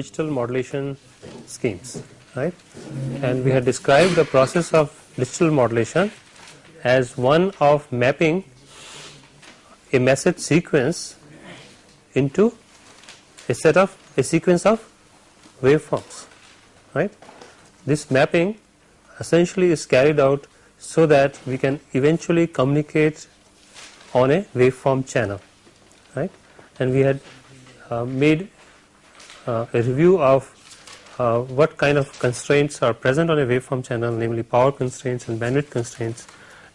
digital modulation schemes right and we had described the process of digital modulation as one of mapping a message sequence into a set of a sequence of waveforms right. This mapping essentially is carried out so that we can eventually communicate on a waveform channel right and we had uh, made a review of uh, what kind of constraints are present on a waveform channel namely power constraints and bandwidth constraints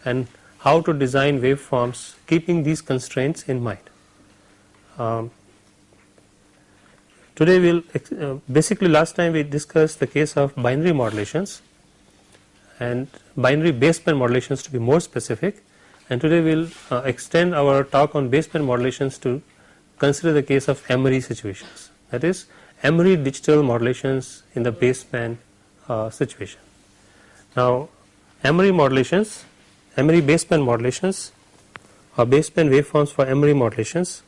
and how to design waveforms keeping these constraints in mind. Um, today we will uh, basically last time we discussed the case of binary modulations and binary baseband modulations to be more specific and today we will uh, extend our talk on baseband modulations to consider the case of M-ary situations that is M-ary digital modulations in the baseband uh, situation. Now M-ary modulations, M-ary baseband modulations or baseband waveforms for M-ary modulations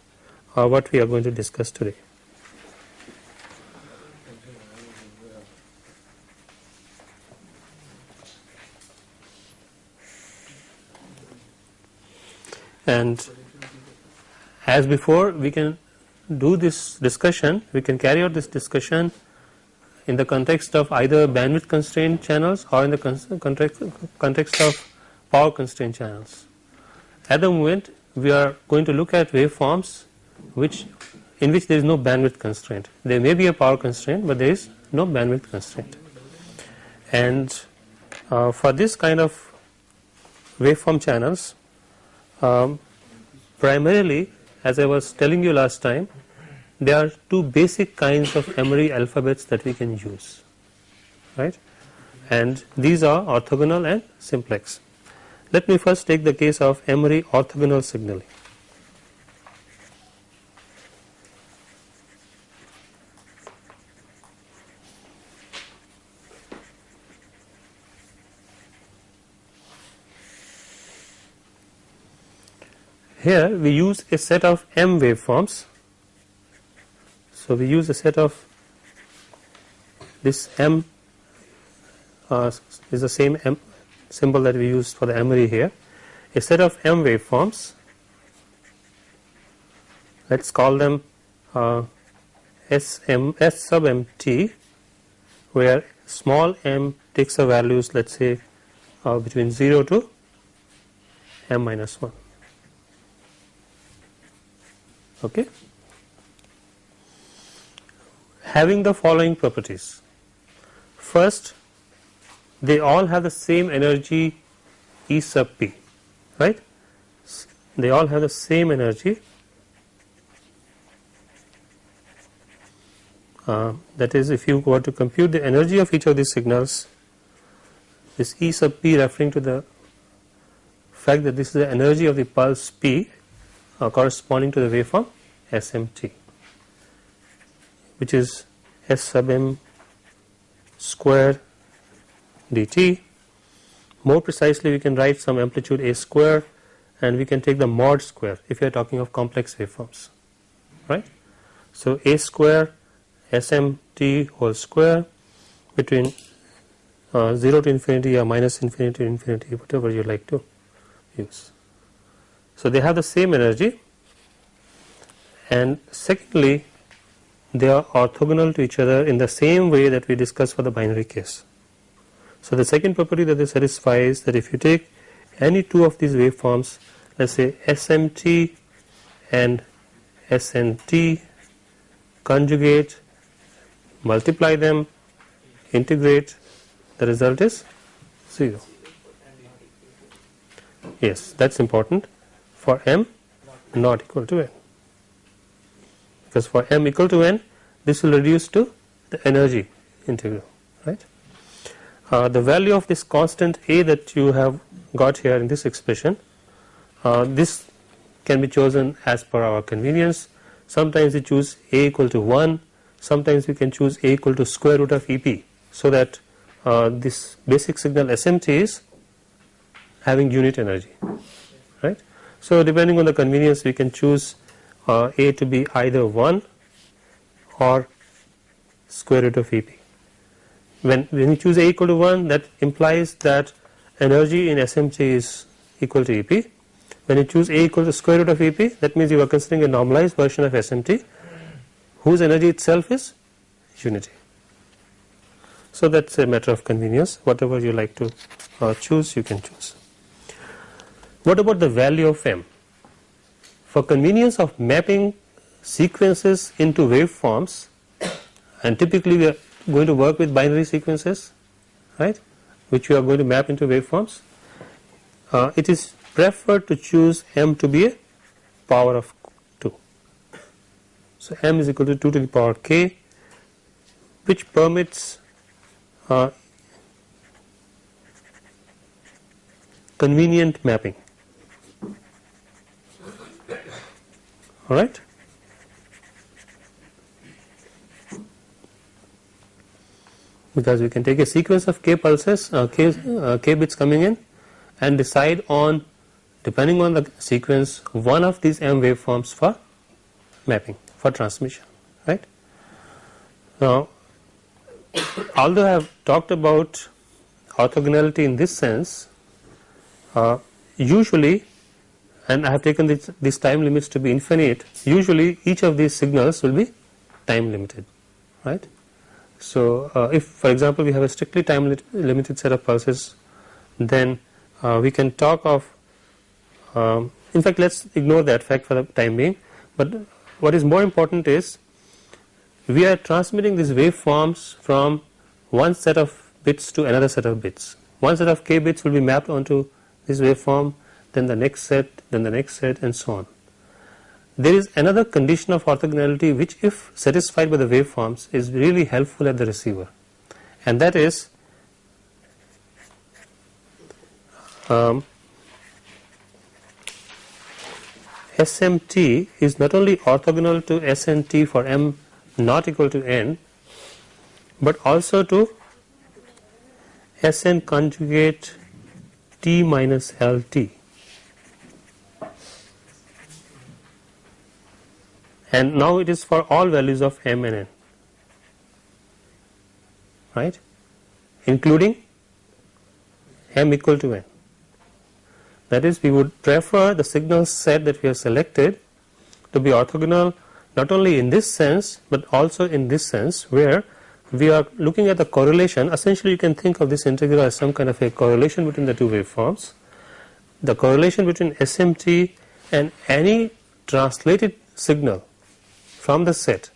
are what we are going to discuss today. And as before we can do this discussion, we can carry out this discussion in the context of either bandwidth constrained channels or in the context, context of power constrained channels. At the moment we are going to look at waveforms which in which there is no bandwidth constraint. There may be a power constraint but there is no bandwidth constraint. And uh, for this kind of waveform channels um, primarily as I was telling you last time there are two basic kinds of M-ary alphabets that we can use right and these are orthogonal and simplex. Let me first take the case of M-ary orthogonal signaling. Here we use a set of M waveforms. So we use a set of this M uh, is the same M symbol that we used for the M-ary here. A set of M waveforms. Let us call them uh, SM, S sub MT where small m takes the values let us say uh, between 0 to m minus 1 okay. Having the following properties. First they all have the same energy E sub p right? They all have the same energy uh, that is if you were to compute the energy of each of these signals this E sub p referring to the fact that this is the energy of the pulse p corresponding to the waveform SMT which is S sub m square dt. More precisely we can write some amplitude a square and we can take the mod square if you are talking of complex waveforms right. So a square SMT whole square between uh, 0 to infinity or minus infinity to infinity whatever you like to use. So they have the same energy. And secondly they are orthogonal to each other in the same way that we discussed for the binary case. So the second property that they satisfy is that if you take any two of these waveforms let us say SMT and SNT conjugate multiply them integrate the result is 0 yes that is important for m not equal to n because for m equal to n this will reduce to the energy integral right. Uh, the value of this constant a that you have got here in this expression uh, this can be chosen as per our convenience sometimes we choose a equal to 1 sometimes we can choose a equal to square root of ep so that uh, this basic signal SMT is having unit energy right. So depending on the convenience we can choose uh, a to be either 1 or square root of EP. When, when you choose A equal to 1 that implies that energy in SMT is equal to EP. When you choose A equal to square root of EP that means you are considering a normalized version of SMT whose energy itself is unity. So that is a matter of convenience whatever you like to uh, choose you can choose. What about the value of m? For convenience of mapping sequences into waveforms and typically we are going to work with binary sequences right which we are going to map into waveforms uh, it is preferred to choose m to be a power of 2. So, m is equal to 2 to the power k which permits uh, convenient mapping alright. because we can take a sequence of k pulses uh, k, uh, k bits coming in and decide on depending on the sequence one of these m waveforms for mapping for transmission right. Now although I have talked about orthogonality in this sense uh, usually and I have taken this, these time limits to be infinite usually each of these signals will be time limited right. So uh, if for example we have a strictly time limited set of pulses then uh, we can talk of um, in fact let us ignore that fact for the time being but what is more important is we are transmitting these waveforms from one set of bits to another set of bits. One set of k bits will be mapped onto this waveform then the next set then the next set and so on. There is another condition of orthogonality which if satisfied by the waveforms is really helpful at the receiver and that is um, SMT is not only orthogonal to SNT for m not equal to n but also to Sn conjugate T minus LT and now it is for all values of m and n. Right? Including m equal to n. That is we would prefer the signal set that we have selected to be orthogonal not only in this sense but also in this sense where we are looking at the correlation. Essentially you can think of this integral as some kind of a correlation between the two waveforms. The correlation between SMT and any translated signal from the set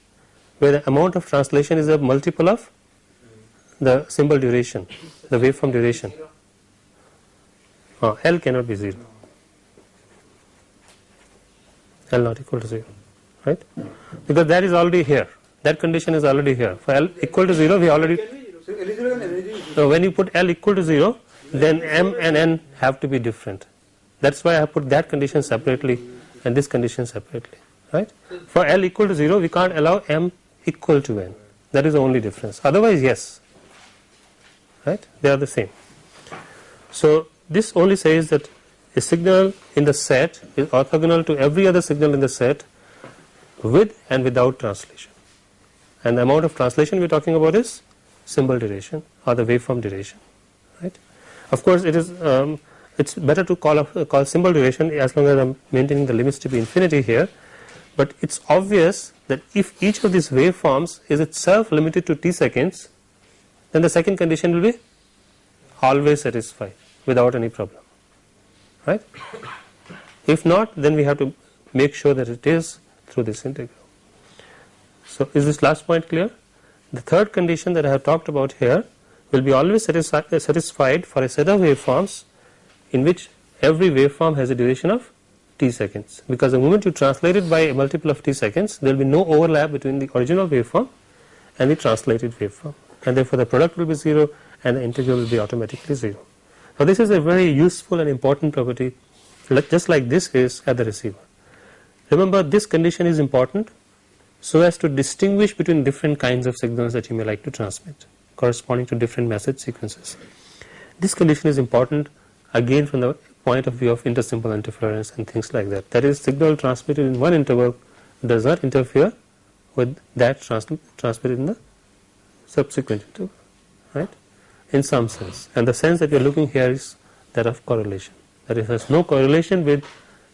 where the amount of translation is a multiple of the symbol duration the waveform duration. Uh, L cannot be 0 L not equal to 0 right? Because that is already here. That condition is already here. For L equal to 0 we already so when you put L equal to 0 then M and N have to be different. That is why I have put that condition separately and this condition separately right? For L equal to 0 we can't allow M equal to N. That is the only difference. Otherwise yes. Right? They are the same. So this only says that a signal in the set is orthogonal to every other signal in the set with and without translation. And the amount of translation we are talking about is symbol duration or the waveform duration, right. Of course, it is um, it is better to call call symbol duration as long as I am maintaining the limits to be infinity here, but it is obvious that if each of these waveforms is itself limited to t seconds, then the second condition will be always satisfied without any problem right. If not then we have to make sure that it is through this integral. So is this last point clear? The third condition that I have talked about here will be always satisfied for a set of waveforms in which every waveform has a duration of t seconds because the moment you translate it by a multiple of t seconds there will be no overlap between the original waveform and the translated waveform and therefore the product will be 0 and the integral will be automatically 0. Now this is a very useful and important property just like this is at the receiver. Remember this condition is important so as to distinguish between different kinds of signals that you may like to transmit corresponding to different message sequences. This condition is important again from the point of view of intersymbol interference and things like that. That is signal transmitted in one interval does not interfere with that trans transmitted in the subsequent interval right in some sense and the sense that we are looking here is that of correlation that it has no correlation with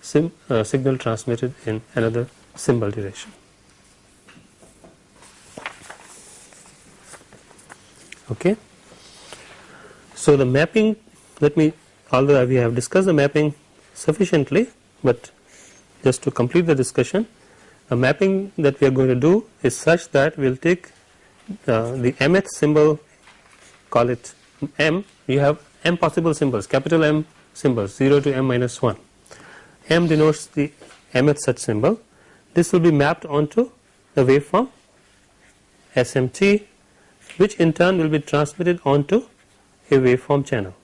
sim, uh, signal transmitted in another symbol duration. Okay. So, the mapping let me although we have discussed the mapping sufficiently, but just to complete the discussion the mapping that we are going to do is such that we will take uh, the mth symbol call it m you have m possible symbols capital M symbols 0 to m minus 1 m denotes the mth such symbol. This will be mapped onto the waveform SMT which in turn will be transmitted onto a waveform channel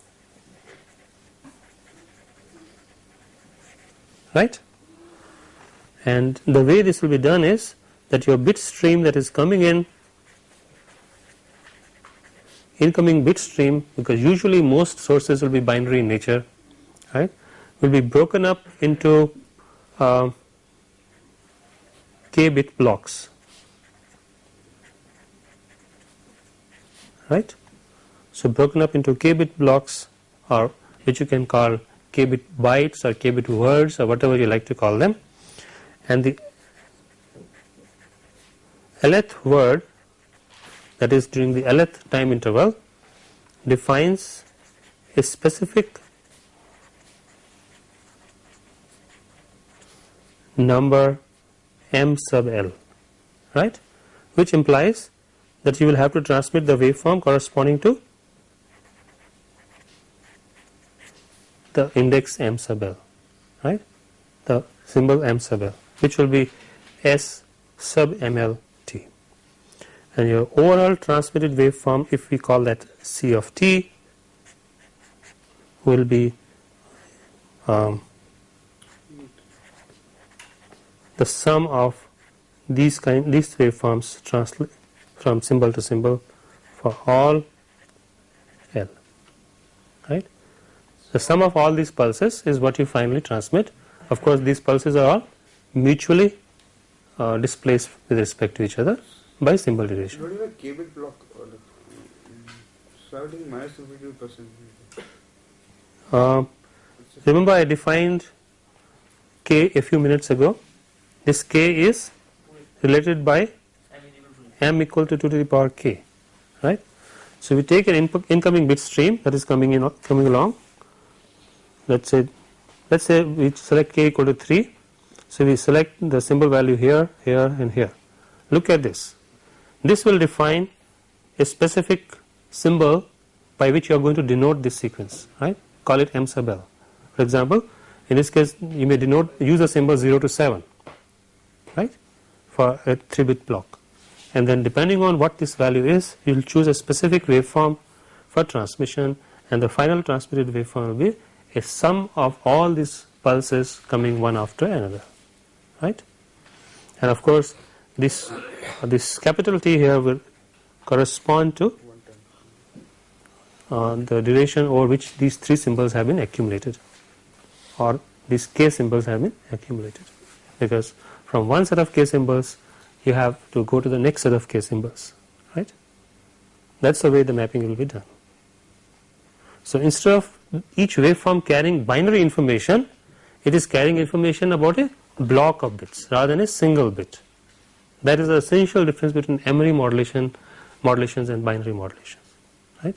right? And the way this will be done is that your bit stream that is coming in incoming bit stream because usually most sources will be binary in nature right will be broken up into uh, k bit blocks. Right? So broken up into k bit blocks or which you can call k bit bytes or k bit words or whatever you like to call them. And the lth word that is during the lth time interval defines a specific number m sub l right? Which implies that you will have to transmit the waveform corresponding to the index m sub l right? The symbol m sub l which will be s sub ml t. And your overall transmitted waveform if we call that c of t will be um, the sum of these kind these waveforms translate from symbol to symbol for all L right the sum of all these pulses is what you finally transmit. Of course, these pulses are all mutually uh, displaced with respect to each other by symbol duration. What is a k-bit block? Starting minus 52 percent. Uh, remember, I defined k a few minutes ago. This k is related by m equal to 2 to the power k, right? So we take an input incoming bit stream that is coming in coming along let us say let us say we select k equal to 3. So, we select the symbol value here, here and here. Look at this. This will define a specific symbol by which you are going to denote this sequence right call it m sub l. For example, in this case you may denote use a symbol 0 to 7 right for a 3 bit block and then depending on what this value is you will choose a specific waveform for transmission and the final transmitted waveform will be a sum of all these pulses coming one after another right? And of course this this capital T here will correspond to uh, the duration over which these three symbols have been accumulated or these k symbols have been accumulated. Because from one set of k symbols you have to go to the next set of k symbols right? That is the way the mapping will be done. So instead of each waveform carrying binary information, it is carrying information about a block of bits rather than a single bit. That is the essential difference between M-ary modulation modulations and binary modulations right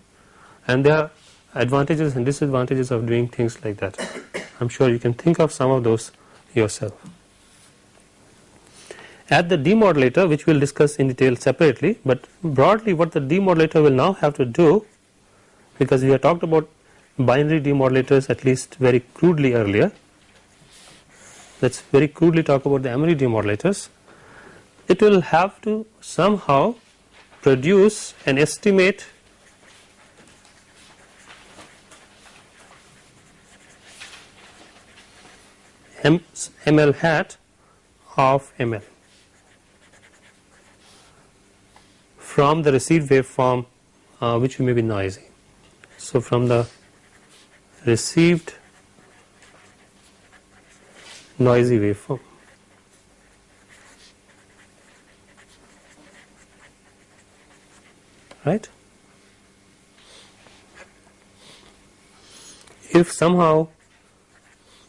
and there are advantages and disadvantages of doing things like that. I am sure you can think of some of those yourself. At the demodulator which we will discuss in detail separately, but broadly what the demodulator will now have to do because we have talked about binary demodulators at least very crudely earlier. Let us very crudely talk about the M-ary demodulators. It will have to somehow produce an estimate M, ML hat of ML from the received waveform uh, which may be noisy. So, from the received noisy waveform. right. If somehow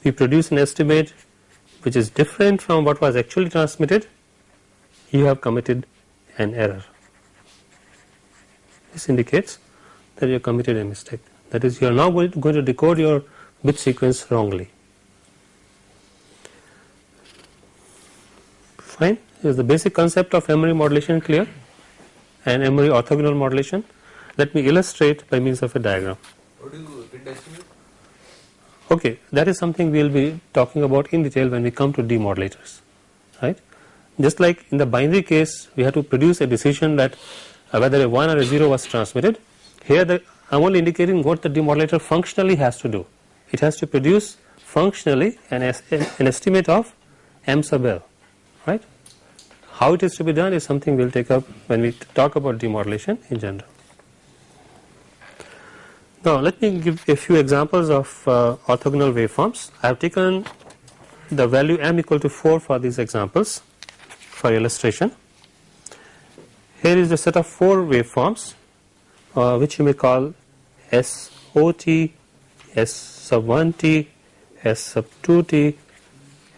we produce an estimate which is different from what was actually transmitted, you have committed an error. This indicates that you have committed a mistake. That is, you are now going to decode your bit sequence wrongly. Fine. Is the basic concept of M-ary modulation clear? And M-ary orthogonal modulation. Let me illustrate by means of a diagram. What do you? Okay, that is something we will be talking about in detail when we come to demodulators, right. Just like in the binary case, we have to produce a decision that uh, whether a 1 or a 0 was transmitted. Here, the, I am only indicating what the demodulator functionally has to do. It has to produce functionally an, an estimate of m sub l, right. How it is to be done is something we will take up when we talk about demodulation in general. Now let me give a few examples of uh, orthogonal waveforms. I have taken the value m equal to 4 for these examples for illustration. Here is a set of 4 waveforms uh, which you may call SOT, S sub 1t, S sub 2t,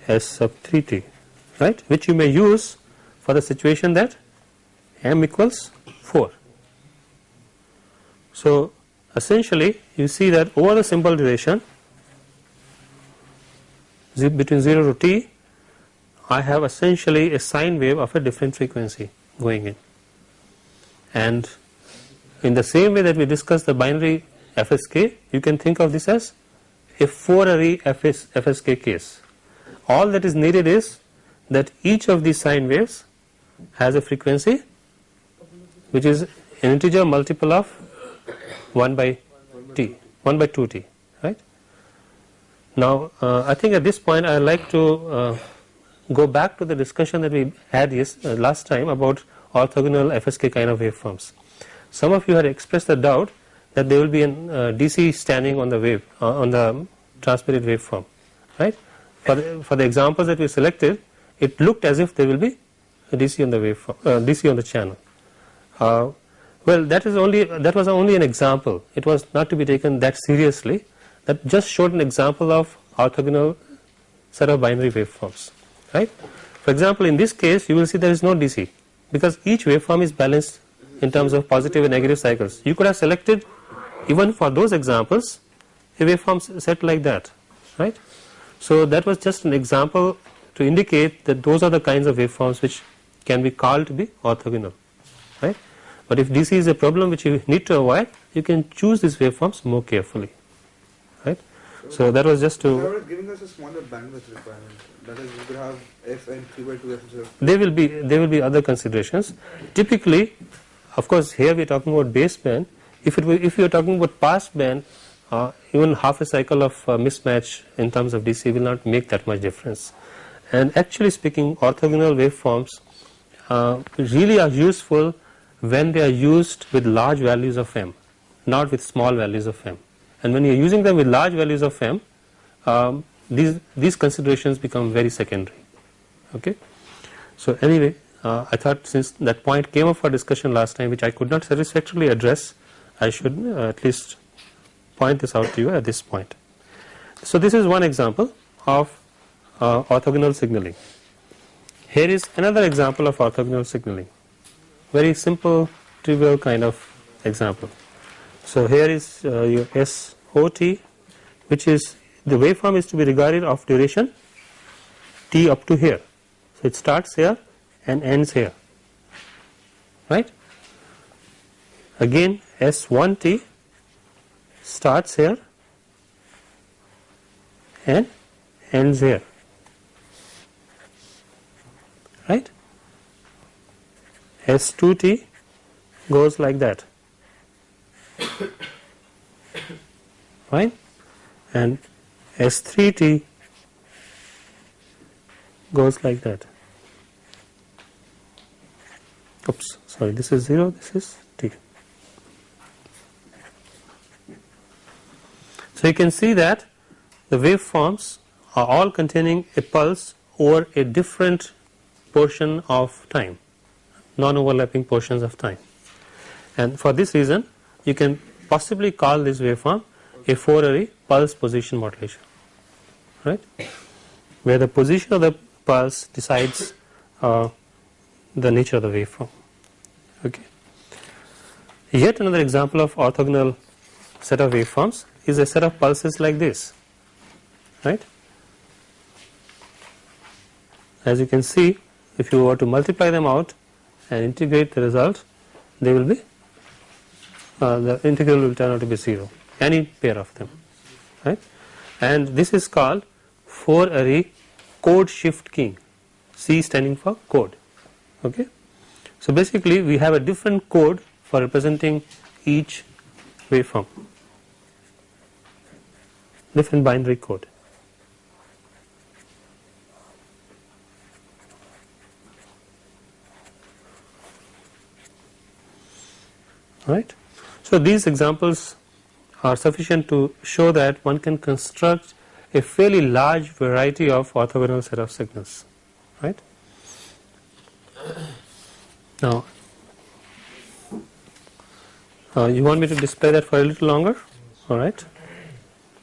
S sub 3t, right, which you may use for the situation that m equals 4. So essentially you see that over the simple duration between 0 to t I have essentially a sine wave of a different frequency going in and in the same way that we discussed the binary FSK you can think of this as a 4-ary FS, FSK case all that is needed is that each of these sine waves has a frequency which is an integer multiple of 1 by t 1 by 2 t right. Now uh, I think at this point I would like to uh, go back to the discussion that we had yes, uh, last time about orthogonal FSK kind of waveforms. Some of you had expressed the doubt that there will be a uh, DC standing on the wave uh, on the transmitted waveform right. For the, for the examples that we selected it looked as if there will be a DC on the waveform uh, DC on the channel. Well, that is only that was only an example. It was not to be taken that seriously. That just showed an example of orthogonal set of binary waveforms, right? For example, in this case, you will see there is no DC because each waveform is balanced in terms of positive and negative cycles. You could have selected even for those examples a waveform set like that, right? So that was just an example to indicate that those are the kinds of waveforms which can be called to be orthogonal, right? But if DC is a problem which you need to avoid, you can choose these waveforms more carefully, right. So, that was just to. They giving us a smaller bandwidth requirement. That is, we could have f and 3 by 2 f. There will be there will be other considerations. Typically, of course, here we are talking about baseband. If it were, if you are talking about passband, uh, even half a cycle of uh, mismatch in terms of DC will not make that much difference. And actually speaking, orthogonal waveforms uh, really are useful when they are used with large values of m not with small values of m and when you are using them with large values of m um, these these considerations become very secondary okay so anyway uh, I thought since that point came up for discussion last time which I could not satisfactorily address I should uh, at least point this out to you at this point so this is one example of uh, orthogonal signaling here is another example of orthogonal signaling very simple trivial kind of example. So here is uh, your SOT which is the waveform is to be regarded of duration t up to here. So it starts here and ends here. Right. Again S1t starts here and ends here. Right. S2t goes like that. Right? And S3t goes like that oops sorry this is 0 this is t so you can see that the waveforms are all containing a pulse over a different portion of time non-overlapping portions of time. and for this reason you can possibly call this waveform a 4-ary pulse position modulation right where the position of the pulse decides uh, the nature of the waveform. Okay. Yet another example of orthogonal set of waveforms is a set of pulses like this right? As you can see if you were to multiply them out and integrate the result they will be uh, the integral will turn out to be 0 any pair of them right? And this is called 4-ary code shift keying C standing for code okay. So basically we have a different code for representing each waveform different binary code right. So these examples are sufficient to show that one can construct a fairly large variety of orthogonal set of signals right. Now uh, you want me to display that for a little longer alright.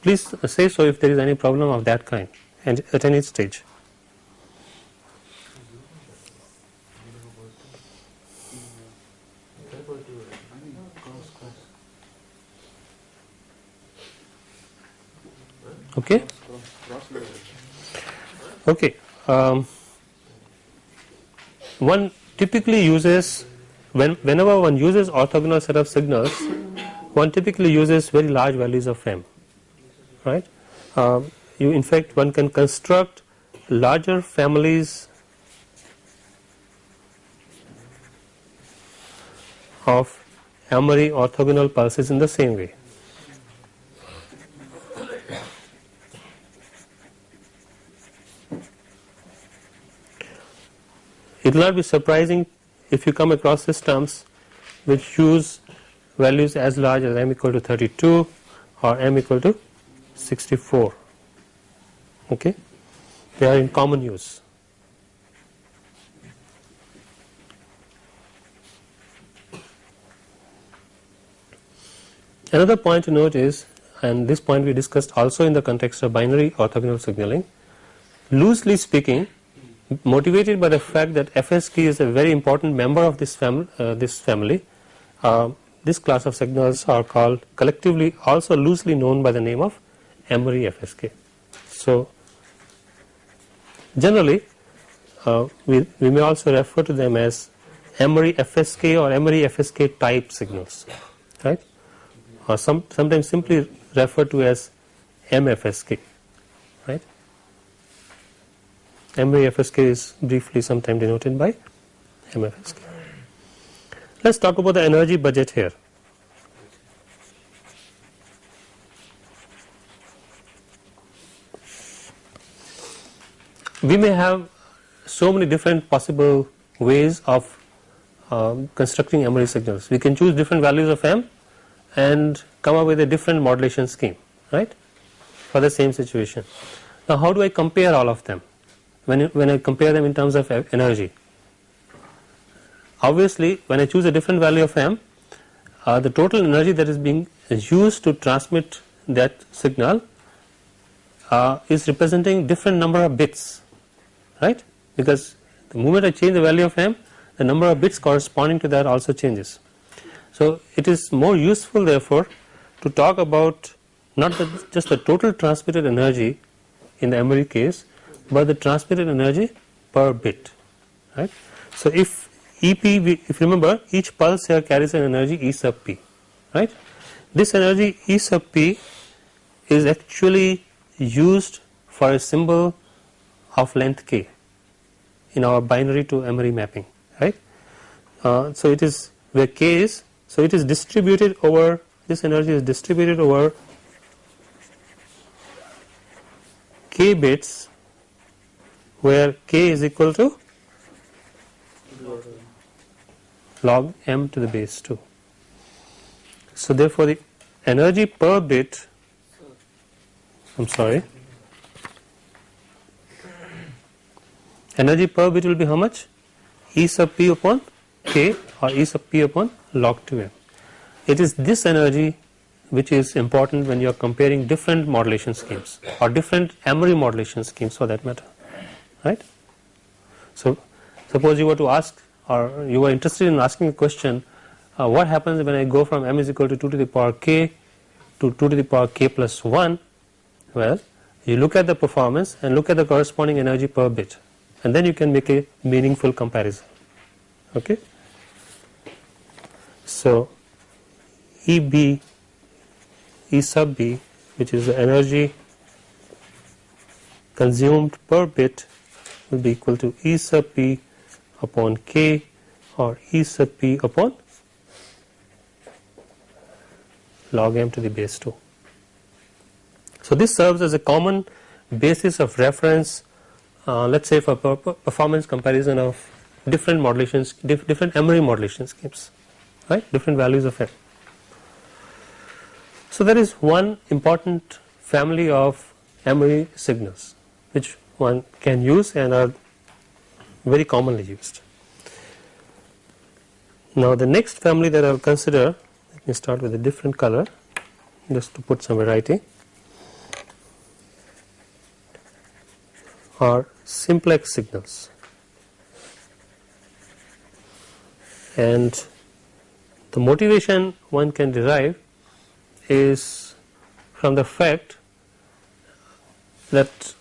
Please say so if there is any problem of that kind and at any stage. Okay. Okay. Um, one typically uses when whenever one uses orthogonal set of signals, one typically uses very large values of m, right? Um, you in fact one can construct larger families of M-ary orthogonal pulses in the same way. It will not be surprising if you come across systems which use values as large as m equal to 32 or m equal to 64 okay? They are in common use. Another point to note is and this point we discussed also in the context of binary orthogonal signaling loosely speaking motivated by the fact that FSK is a very important member of this, fam uh, this family, uh, this class of signals are called collectively also loosely known by the name of M-ary FSK. So, generally uh, we, we may also refer to them as M-ary FSK or M-ary FSK type signals, right, or some, sometimes simply referred to as MFSK. M-ary FSK is briefly sometimes denoted by MFSK. Let us talk about the energy budget here. We may have so many different possible ways of um, constructing M-ary signals. We can choose different values of M and come up with a different modulation scheme, right, for the same situation. Now, how do I compare all of them? When, when I compare them in terms of energy. Obviously, when I choose a different value of m, uh, the total energy that is being used to transmit that signal uh, is representing different number of bits, right? Because the moment I change the value of m, the number of bits corresponding to that also changes. So, it is more useful therefore to talk about not the, just the total transmitted energy in the M-ary case, by the transmitted energy per bit right. So, if EP if you remember each pulse here carries an energy E sub p right. This energy E sub p is actually used for a symbol of length k in our binary to M-ary mapping right. Uh, so, it is where k is so it is distributed over this energy is distributed over k bits where k is equal to log m to the base 2. So therefore the energy per bit I am sorry energy per bit will be how much? E sub p upon k or e sub p upon log 2m it is this energy which is important when you are comparing different modulation schemes or different M-ary modulation schemes for that matter right. So, suppose you were to ask or you were interested in asking a question uh, what happens when I go from m is equal to 2 to the power k to 2 to the power k plus 1 well you look at the performance and look at the corresponding energy per bit and then you can make a meaningful comparison okay. So, EB E sub B which is the energy consumed per bit will be equal to E sub P upon K or E sub P upon log m to the base 2. So, this serves as a common basis of reference uh, let us say for performance comparison of different modulations diff different M-ary modulation schemes right different values of m. So, there is one important family of M-ary signals which one can use and are very commonly used. Now, the next family that I will consider let me start with a different color just to put some variety are simplex signals and the motivation one can derive is from the fact that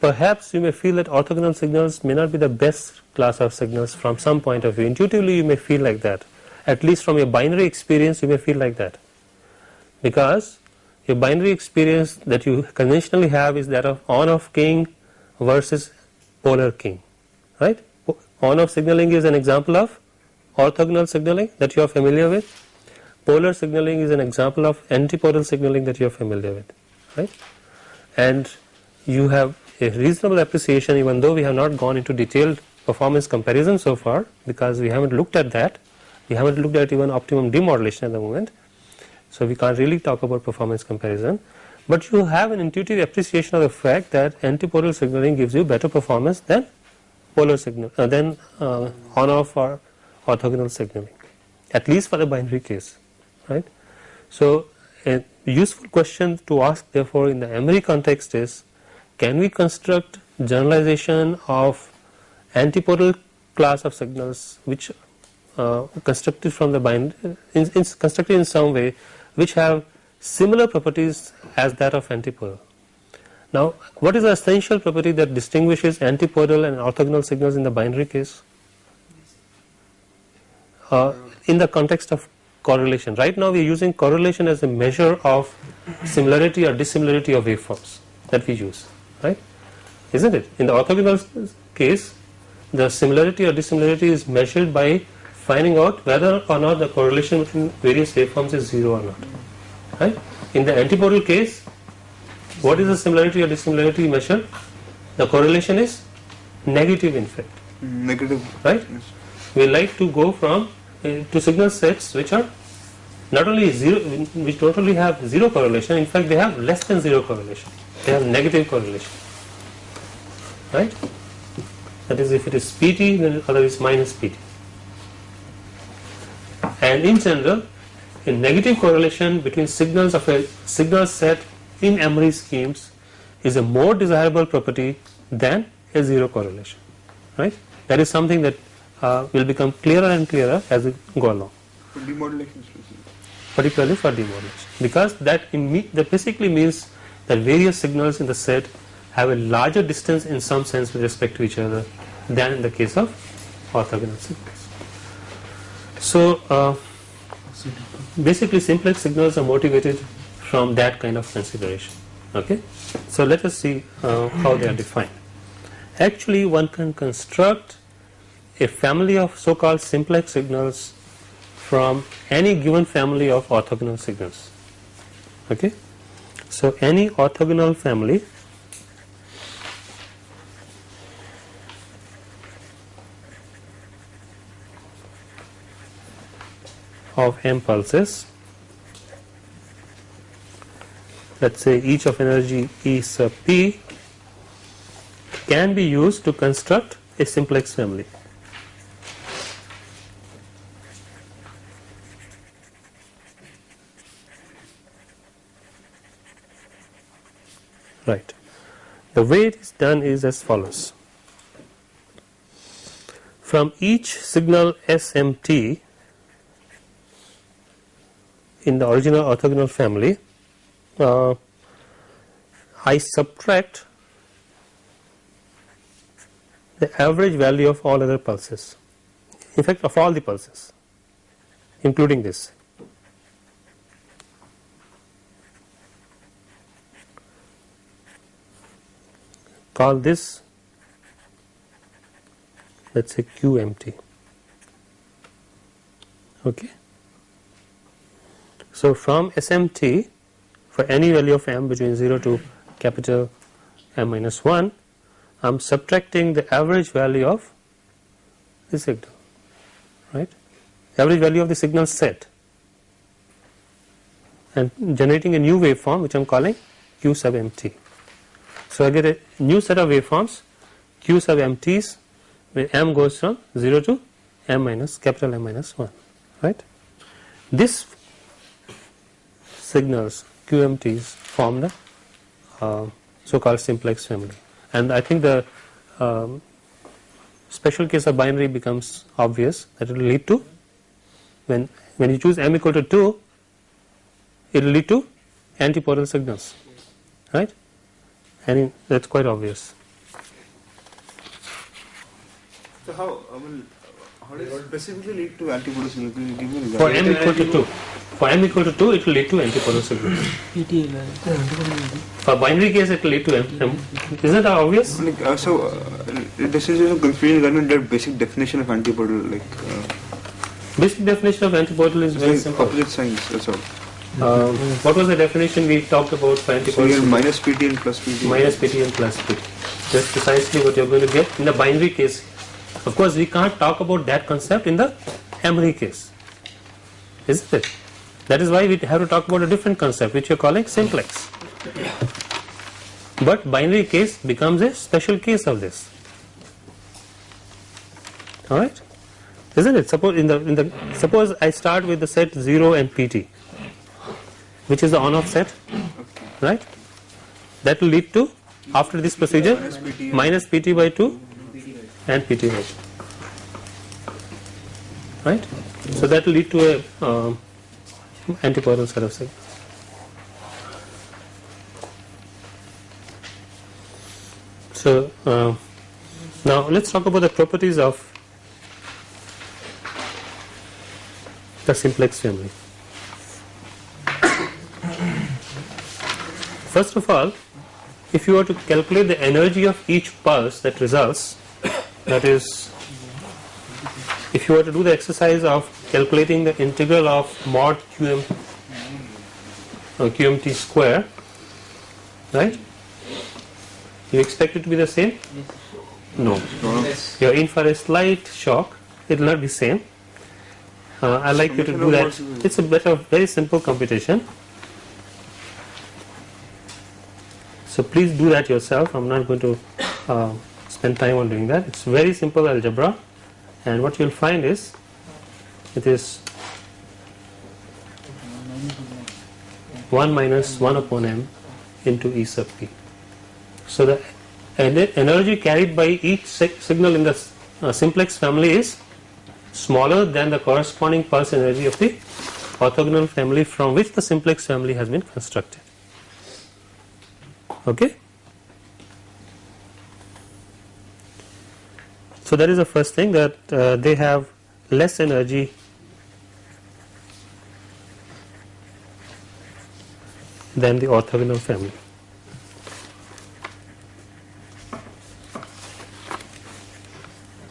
perhaps you may feel that orthogonal signals may not be the best class of signals from some point of view. Intuitively you may feel like that at least from your binary experience you may feel like that because your binary experience that you conventionally have is that of on off keying versus polar keying right. On off signaling is an example of orthogonal signaling that you are familiar with polar signaling is an example of antipodal signaling that you are familiar with right and you have a reasonable appreciation even though we have not gone into detailed performance comparison so far because we haven't looked at that. We haven't looked at even optimum demodulation at the moment. So we can't really talk about performance comparison. But you have an intuitive appreciation of the fact that antipodal signaling gives you better performance than polar signal uh, than uh, on off or orthogonal signaling at least for the binary case right. So, a useful question to ask therefore in the M-ary context is can we construct generalization of antipodal class of signals which uh, constructed from the bind in, in constructed in some way which have similar properties as that of antipodal. Now, what is the essential property that distinguishes antipodal and orthogonal signals in the binary case? Uh, in the context of correlation. Right now we are using correlation as a measure of similarity or dissimilarity of waveforms that we use, right? Isn't it? In the orthogonal case, the similarity or dissimilarity is measured by finding out whether or not the correlation between various waveforms is 0 or not, right? In the antipodal case, what is the similarity or dissimilarity measured? The correlation is negative in fact. Negative. Right? Yes. We like to go from uh, to signal sets which are not only zero which not only have zero correlation in fact they have less than zero correlation they have negative correlation right that is if it is pt then other is minus pt and in general a negative correlation between signals of a signal set in M-ary schemes is a more desirable property than a zero correlation right that is something that uh, will become clearer and clearer as we go along. For demodulation. Particularly for demodulation because that, that basically means that various signals in the set have a larger distance in some sense with respect to each other than in the case of orthogonal signals. So uh, basically simplex signals are motivated from that kind of consideration okay. So let us see uh, how they are defined. Actually one can construct a family of so called simplex signals from any given family of orthogonal signals okay. So any orthogonal family of m pulses let us say each of energy E sub p can be used to construct a simplex family. Right. The way it is done is as follows. From each signal SMT in the original orthogonal family, uh, I subtract the average value of all other pulses, in fact of all the pulses including this. Call this let us say QMT. Okay. So, from SMT for any value of m between 0 to capital M minus 1, I am subtracting the average value of the signal, right, average value of the signal set and generating a new waveform which I am calling Q sub MT. So, I get a new set of waveforms. Q sub MTs where m goes from 0 to m minus capital M minus 1 right. This signals QMTs form the uh, so called simplex family. And I think the um, special case of binary becomes obvious that it will lead to when when you choose m equal to 2 it will lead to antipodal signals right and that is quite obvious. So how, I mean, how does it specifically lead to antipodal signal? Can you give me an For m equal to 2 for m equal to 2 it will lead to antipodal signals. For binary case it will lead to m, m isn't that obvious? Like, uh, so, uh, this is just confusing regarding the basic definition of antipodal, like, uh, Basic definition of antipodal is very like simple. opposite signs, that's all. Um, what was the definition we talked about for So signal? have minus PT and plus PT. minus PT and plus PT. That's precisely what you are going to get in the binary case. Of course, we can't talk about that concept in the M-ary case, isn't it? That is why we have to talk about a different concept which you are calling simplex. But binary case becomes a special case of this. Alright? Isn't it? Suppose in the in the suppose I start with the set 0 and PT, which is the on off set, right? That will lead to after this procedure minus PT by 2 and PT by 2. Right? So that will lead to a um, antipodal set of signals. So uh, now let's talk about the properties of the simplex family. First of all, if you were to calculate the energy of each pulse that results, that is, if you were to do the exercise of calculating the integral of mod qm uh, qmt square, right? You expect it to be the same? No. Yes. You're in for a slight shock. It will not be same. Uh, I like you to do that. It's a better, very simple computation. So please do that yourself. I'm not going to uh, spend time on doing that. It's very simple algebra, and what you'll find is it is 1 minus 1 upon m into E sub p. So the energy carried by each signal in the uh, simplex family is smaller than the corresponding pulse energy of the orthogonal family from which the simplex family has been constructed. Okay. So that is the first thing that uh, they have less energy than the orthogonal family.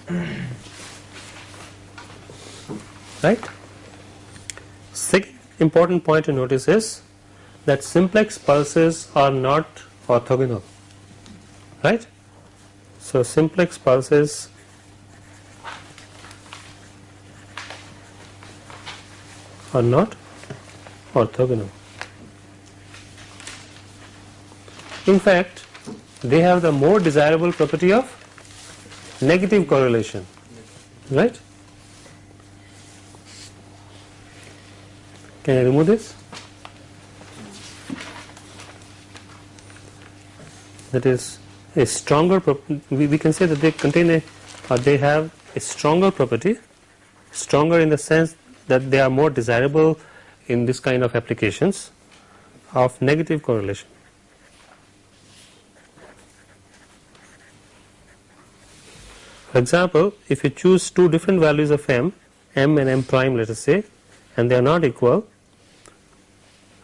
Right? Second important point to notice is that simplex pulses are not orthogonal. Right? So simplex pulses are not orthogonal. In fact, they have the more desirable property of negative correlation, right? Can I remove this? That is a stronger we, we can say that they contain a or they have a stronger property stronger in the sense that they are more desirable in this kind of applications of negative correlation. For example, if you choose two different values of m, m and m prime let us say and they are not equal,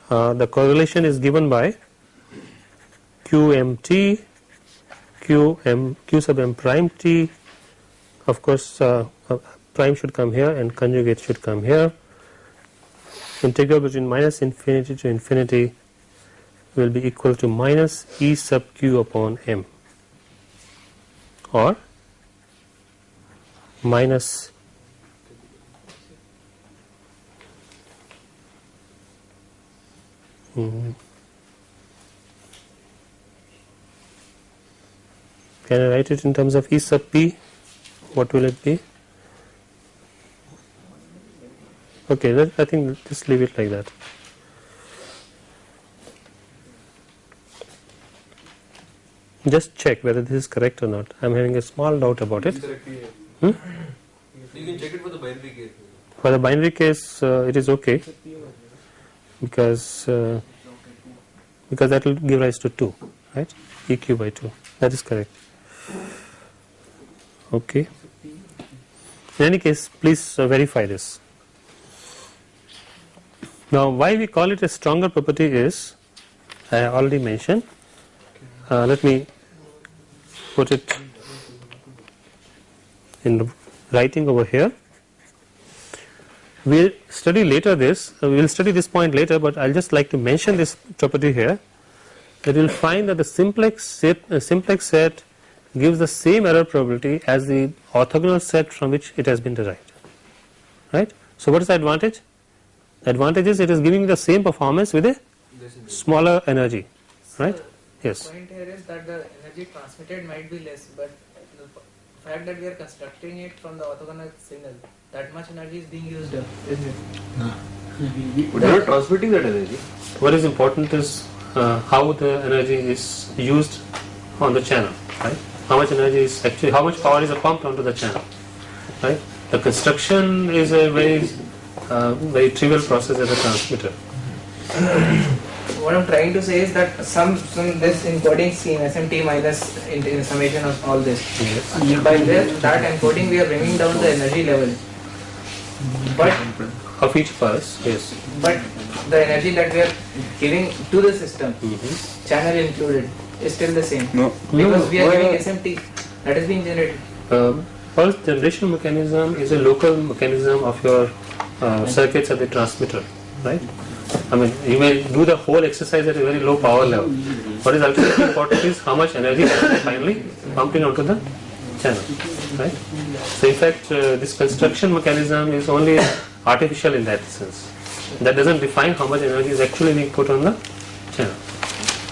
uh, the correlation is given by qmt, qm, q sub m prime t, of course uh, uh, prime should come here and conjugate should come here. Integral between minus infinity to infinity will be equal to minus e sub q upon m. Or minus mm, can I write it in terms of E sub p what will it be okay that, I think just leave it like that just check whether this is correct or not I am having a small doubt about it Hmm? You can check it for the binary case. For the binary case, uh, it is okay because uh, because that will give rise to 2, right? EQ by 2. That is correct. Okay. In any case, please uh, verify this. Now, why we call it a stronger property is, I already mentioned. Uh, let me put it in writing over here. We will study later this, uh, we will study this point later, but I will just like to mention this property here that you will find that the simplex set, uh, simplex set gives the same error probability as the orthogonal set from which it has been derived, right. So, what is the advantage? The advantage is it is giving the same performance with a smaller energy, right. Yes. point here is that the energy transmitted might be less, but the fact that we are constructing it from the orthogonal signal, that much energy is being used up, isn't it? But you're not transmitting that energy. What is important is uh, how the energy is used on the channel, right? How much energy is actually, how much power is pumped onto the channel, right? The construction is a very, uh, very trivial process as a transmitter. What I'm trying to say is that some, some this encoding scheme SMT minus in, in summation of all this. Yes. By this, that encoding we are bringing down the energy level. But Of each pulse, yes. but the energy that we are giving to the system, Mhm. channel included, is still the same. No. Because we are Why- giving SMT that is being generated. Uh, pulse generation mechanism is a local mechanism of your uh, circuits at the transmitter, right? I mean, you may do the whole exercise at a very low power level. What is ultimately important is how much energy finally pumped in onto the channel, right? So, in fact, uh, this construction mechanism is only artificial in that sense. That doesn't define how much energy is actually being put on the channel.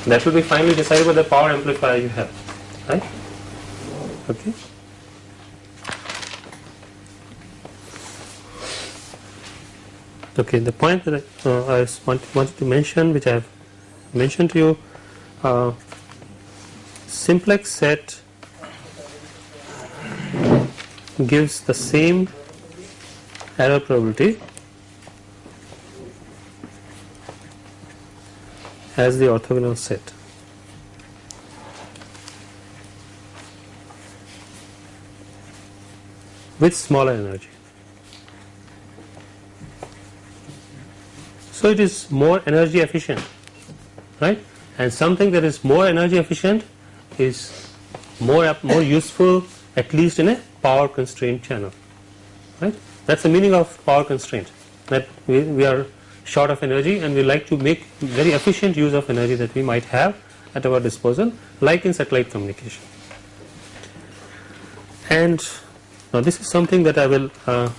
That will be finally decided by the power amplifier you have, right? Okay. Okay, the point that I, uh, I want, wanted to mention, which I have mentioned to you, uh, simplex set gives the same error probability as the orthogonal set. with smaller energy. So it is more energy efficient, right? And something that is more energy efficient is more more useful at least in a power constrained channel, right? That's the meaning of power constraint. That we, we are short of energy and we like to make very efficient use of energy that we might have at our disposal, like in satellite communication. And now this is something that I will uh,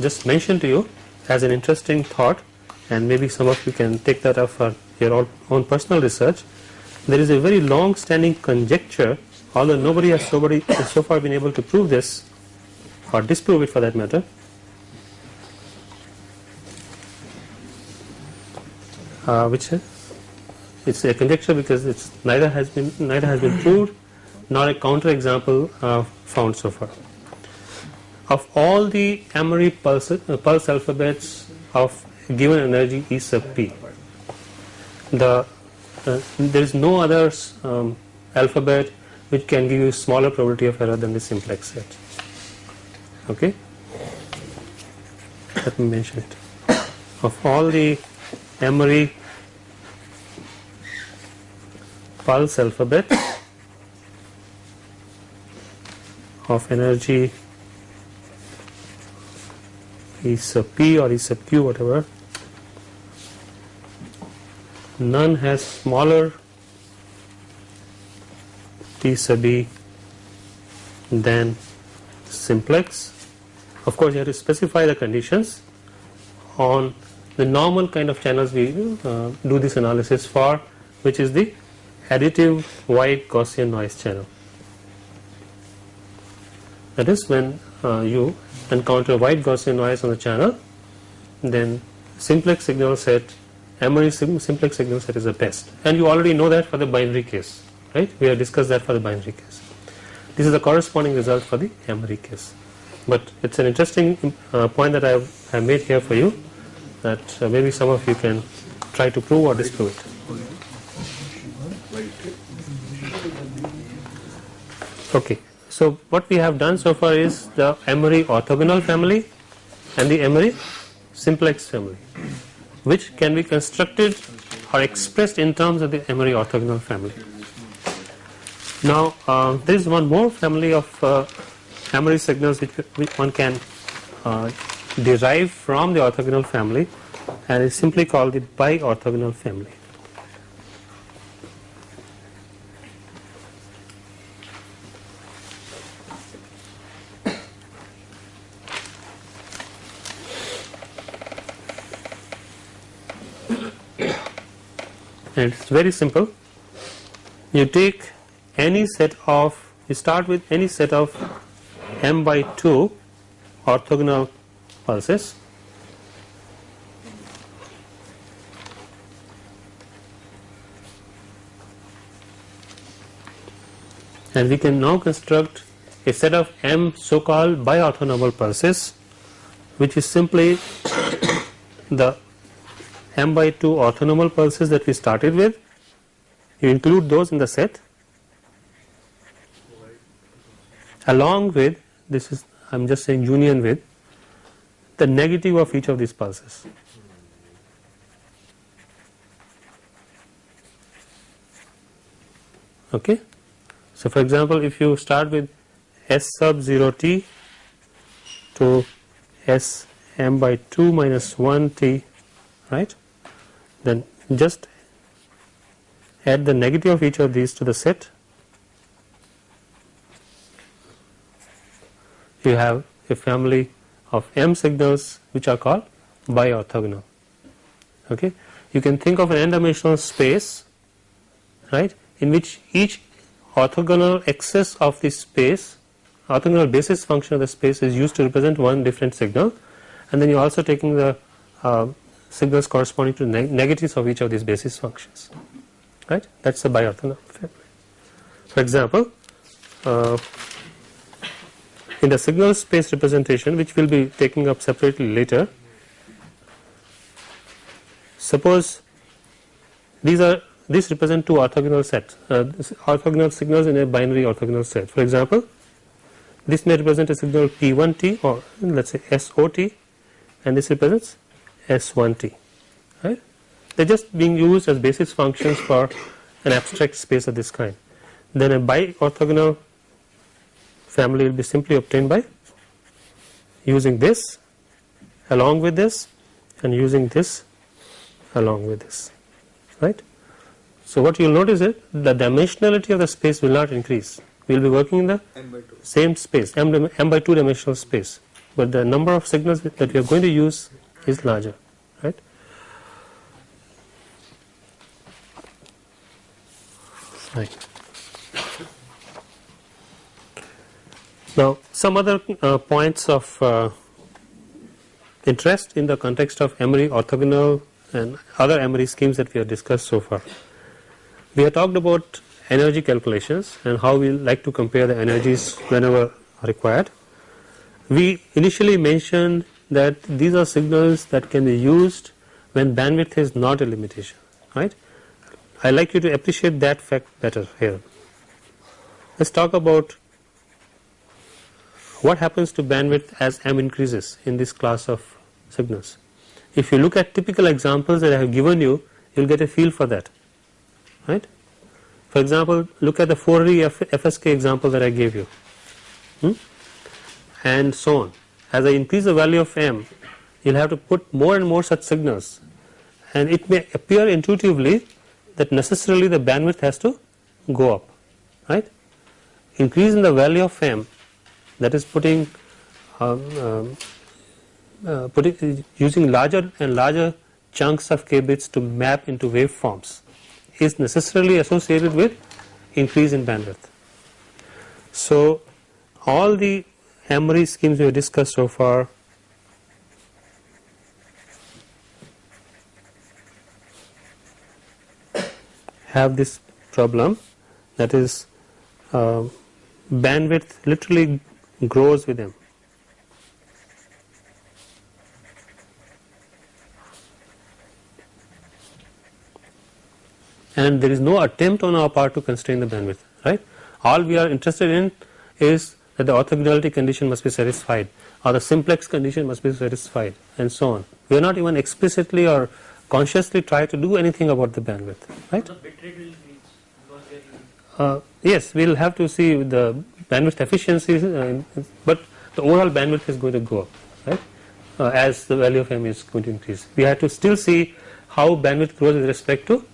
just mention to you as an interesting thought and maybe some of you can take that up for your own, personal research. There is a very long standing conjecture although nobody has so far been able to prove this or disprove it for that matter. Uh, which is it's a conjecture because it's neither has been neither has been proved nor a counterexample uh, found so far. Of all the M-ary pulse, uh, pulse alphabets of given energy E sub p, the uh, there is no other um, alphabet which can give you smaller probability of error than the simplex set. Okay, let me mention it. Of all the M-ary pulse alphabet. Of energy. E sub p or E sub q whatever. None has smaller. P sub e than simplex. Of course you have to specify the conditions on the normal kind of channels we uh, do this analysis for which is the additive white Gaussian noise channel. That is when uh, you encounter white Gaussian noise on the channel then simplex signal set M-ary sim simplex signal set is the best and you already know that for the binary case right we have discussed that for the binary case. This is the corresponding result for the M-ary case but it is an interesting uh, point that I have, have, made here for you that uh, maybe some of you can try to prove or disprove it. Okay, so what we have done so far is the M-ary orthogonal family and the M-ary simplex family which can be constructed or expressed in terms of the M-ary orthogonal family. Now uh, there is one more family of uh, M-ary signals which, which one can uh, derive from the orthogonal family and is simply called the bi-orthogonal family. it's very simple you take any set of you start with any set of m by 2 orthogonal pulses. And we can now construct a set of m so called bi-orthonormal pulses which is simply the m by 2 orthonormal pulses that we started with. You include those in the set. Along with this is I am just saying union with the negative of each of these pulses. Okay. So, for example, if you start with S sub 0 t to S m by 2 minus 1 t right then just add the negative of each of these to the set you have a family of m signals which are called bi-orthogonal. Okay? You can think of an n dimensional space right in which each orthogonal axis of the space orthogonal basis function of the space is used to represent one different signal. And then you are also taking the uh, signals corresponding to neg negatives of each of these basis functions right? That is the bi-orthogonal. For example uh, in the signal space representation which we will be taking up separately later suppose these are these represent two orthogonal sets uh, orthogonal signals in a binary orthogonal set for example this may represent a signal P1t or let us say SOT and this represents S1t right. They are just being used as basis functions for an abstract space of this kind. Then a bi-orthogonal family will be simply obtained by using this along with this and using this along with this right. So what you will notice is the dimensionality of the space will not increase we will be working in the same space m, m by 2 dimensional space but the number of signals that we are going to use is larger right. Right. Now some other uh, points of uh, interest in the context of M-ary orthogonal and other M-ary schemes that we have discussed so far. we have talked about energy calculations and how we like to compare the energies whenever required. We initially mentioned that these are signals that can be used when bandwidth is not a limitation right. I like you to appreciate that fact better here. Let us talk about what happens to bandwidth as m increases in this class of signals. If you look at typical examples that I have given you, you will get a feel for that right. For example, look at the 4-ary FSK example that I gave you hmm? and so on. As I increase the value of m, you will have to put more and more such signals and it may appear intuitively that necessarily the bandwidth has to go up right. Increase in the value of m that is putting um, um, uh, putting using larger and larger chunks of k bits to map into waveforms is necessarily associated with increase in bandwidth. So, all the M-ary schemes we have discussed so far have this problem that is uh, bandwidth literally grows with them. and there is no attempt on our part to constrain the bandwidth right. All we are interested in is that the orthogonality condition must be satisfied or the simplex condition must be satisfied and so on. We are not even explicitly or consciously try to do anything about the bandwidth right. The bit rate will increase because we are using Uh, yes, we will have to see the bandwidth efficiency, uh, but the overall bandwidth is going to go up, right, uh, as the value of m is going to increase. We have to still see how bandwidth grows with respect to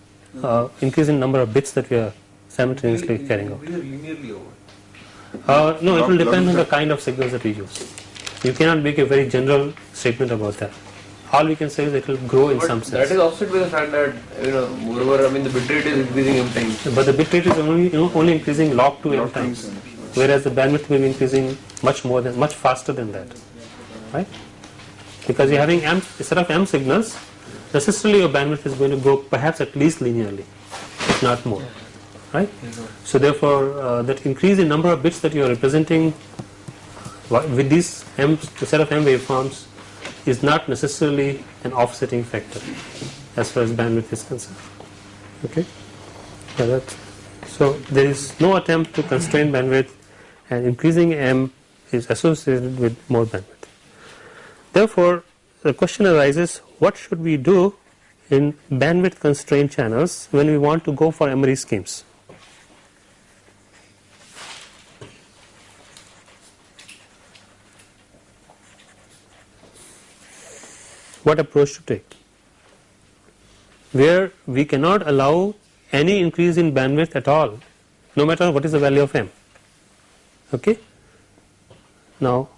uh, increase in number of bits that we are simultaneously carrying out. linearly over. Uh, no, it will depend on the kind of signals that we use. You cannot make a very general statement about that. All we can say is it will grow in But some that sense. is offset by the fact that you know moreover I mean the bit rate is increasing m times. But the bit rate is only you know, only increasing log 2 m times, times, whereas the bandwidth will be increasing much more than much faster than that, right? Because you're having m instead of m signals, necessarily your bandwidth is going to go perhaps at least linearly, if not more, right? So therefore, uh, that increase in number of bits that you are representing with these m set of m waveforms is not necessarily an offsetting factor as far as bandwidth is concerned. Okay. So there is no attempt to constrain bandwidth, and increasing m is associated with more bandwidth. Therefore, the question arises: What should we do in bandwidth constrained channels when we want to go for M-ary schemes? What approach to take? Where we cannot allow any increase in bandwidth at all, no matter what is the value of m. Okay. Now,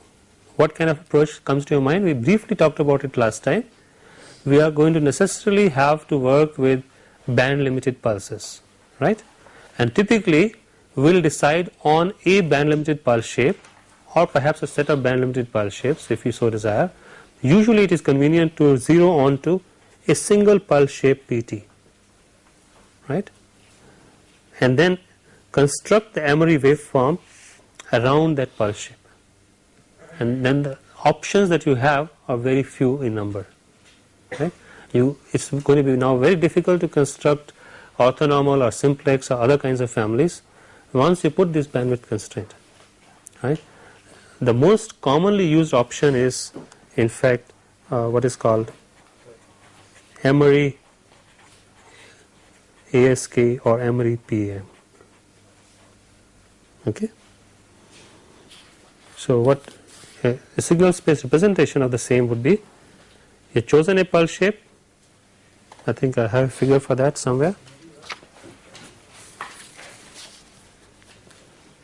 what kind of approach comes to your mind? We briefly talked about it last time. We are going to necessarily have to work with band limited pulses, right? And typically, we will decide on a band limited pulse shape or perhaps a set of band limited pulse shapes if you so desire. Usually, it is convenient to zero onto a single pulse shape PT, right? And then construct the M-ary waveform around that pulse shape and then the options that you have are very few in number right? You it's going to be now very difficult to construct orthonormal or simplex or other kinds of families once you put this bandwidth constraint right? The most commonly used option is in fact uh, what is called M-ary ASK or M-ary PAM okay so what a, a signal space representation of the same would be you chosen a pulse shape. I think I have a figure for that somewhere.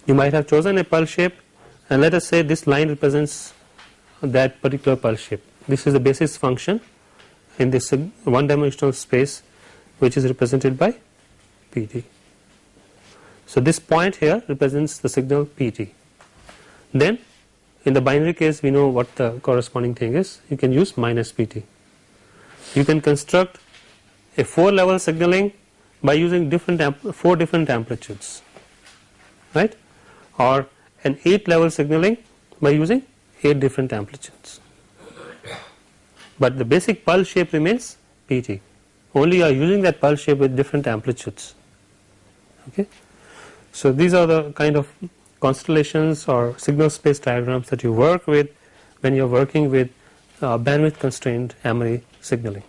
You might have chosen a pulse shape and let us say this line represents that particular pulse shape. This is the basis function in this one dimensional space which is represented by PT so this point here represents the signal PT then in the binary case we know what the corresponding thing is. You can use minus PT. You can construct a 4 level signaling by using different amp- four different amplitudes right? Or an 8 level signaling by using 8 different amplitudes. But the basic pulse shape remains PT only you are using that pulse shape with different amplitudes. Okay? So these are the kind of constellations or signal space diagrams that you work with when you are working with uh, bandwidth constrained M-ary signaling.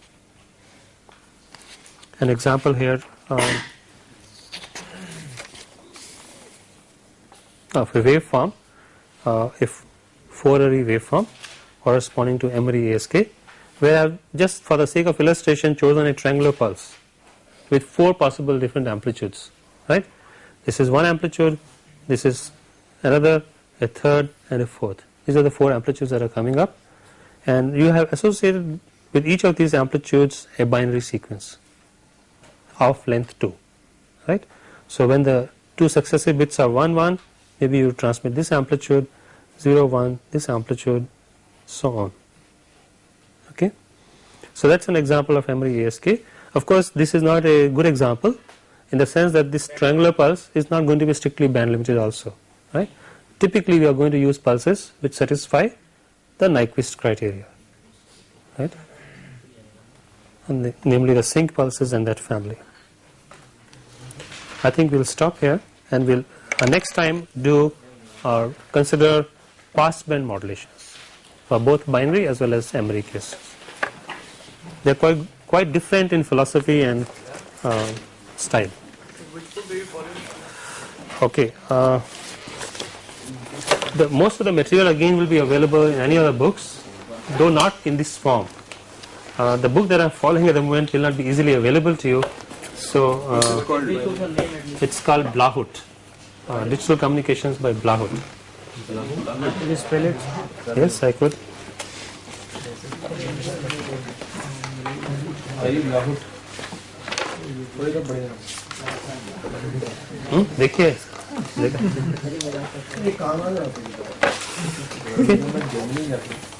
An example here um, of a waveform uh, if 4-ary waveform corresponding to M-ary ASK where I have just for the sake of illustration chosen a triangular pulse with four possible different amplitudes right? This is one amplitude this is another a third and a fourth these are the four amplitudes that are coming up and you have associated with each of these amplitudes a binary sequence of length 2 right. So, when the two successive bits are 1 1 maybe you transmit this amplitude 0 1 this amplitude so on okay. So, that is an example of M-ary ASK of course, this is not a good example in the sense that this triangular pulse is not going to be strictly band limited also right. Typically, we are going to use pulses which satisfy the Nyquist criteria right and the, namely the sinc pulses and that family. I think we will stop here and we will uh, next time do or consider passband modulations for both binary as well as M-ary cases. They are quite, quite different in philosophy and uh, style. Which book do you follow? Okay. The most of the material again will be available in any other books, though not in this form. Uh, the book that I am following at the moment will not be easily available to you. So uh, Called it's called Blahut, uh, Digital Communications by Blahut. Can you spell it? Yes, I could. 내가. 그러니까 안 하려고. 그게 뭔지